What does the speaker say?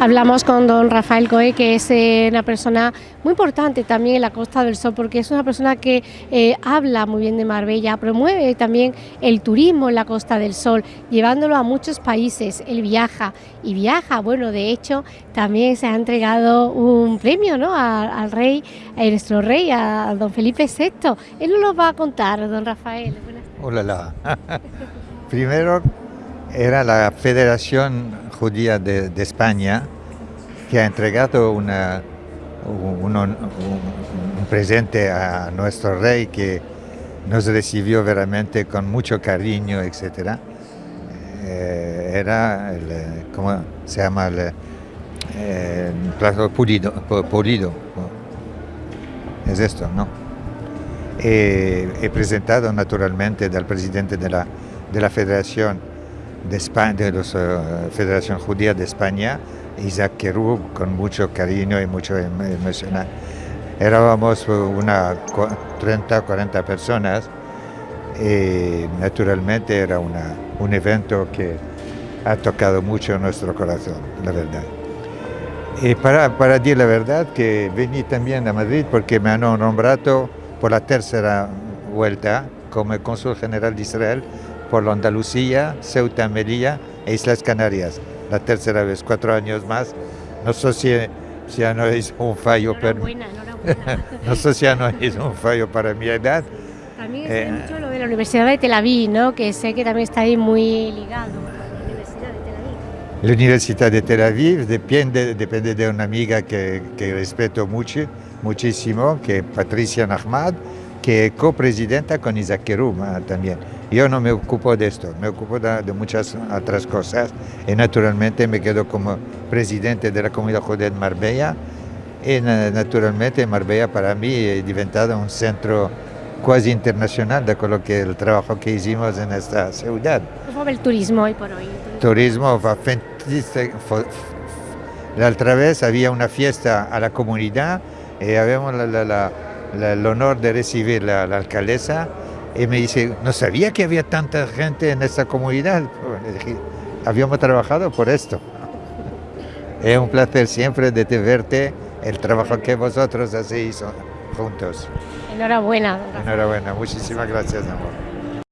Hablamos con don Rafael Coe, que es eh, una persona muy importante también en la Costa del Sol, porque es una persona que eh, habla muy bien de Marbella, promueve también el turismo en la Costa del Sol, llevándolo a muchos países. Él viaja y viaja, bueno, de hecho, también se ha entregado un premio ¿no? al rey, a nuestro rey, a don Felipe VI. Él nos lo va a contar, don Rafael. Hola, Primero era la Federación Judía de, España que ha entregado una, un, presente a nuestro rey que nos recibió veramente con mucho cariño, etc. Eh, era, el, ¿cómo se llama? El, eh, plato pulido, pulido. Es esto, ¿no? he presentado naturalmente del presidente de la, de la Federación de, España, de la eh, Federación Judía de España, Isaac Kerub, con mucho cariño y mucho em, emocional. Éramos una 30 40 personas y naturalmente era una, un evento que ha tocado mucho nuestro corazón, la verdad. Y para, para decir la verdad que vení también a Madrid porque me han nombrado por la tercera vuelta como cónsul general de Israel por la Andalucía, Ceuta, Melilla e Islas Canarias. La tercera vez, cuatro años más. No sé si, si ya no es un fallo, pero no sé si ya no es un fallo para mi edad. También es eh, mucho lo de la Universidad de Tel Aviv, ¿no? que sé que también está ahí muy ligado a la Universidad de Tel Aviv. La Universidad de Tel Aviv depende, depende de una amiga que, que respeto mucho, muchísimo, que es Patricia Nahmad, que es copresidenta con Isaac Kerum también. Yo no me ocupo de esto, me ocupo de, muchas otras cosas y naturalmente me quedo como presidente de la comunidad judía de Marbella y naturalmente Marbella para mí es diventado un centro quasi internacional de lo que el trabajo que hicimos en esta ciudad. ¿Cómo va el turismo hoy por hoy? Turismo va La otra vez había una fiesta a la comunidad y habíamos el honor de recibir la alcaldesa y me dice, no sabía que había tanta gente en esta comunidad. habíamos trabajado por esto. Es un placer siempre de verte, el trabajo que vosotros hacéis juntos. Enhorabuena. Enhorabuena, muchísimas gracias, amor.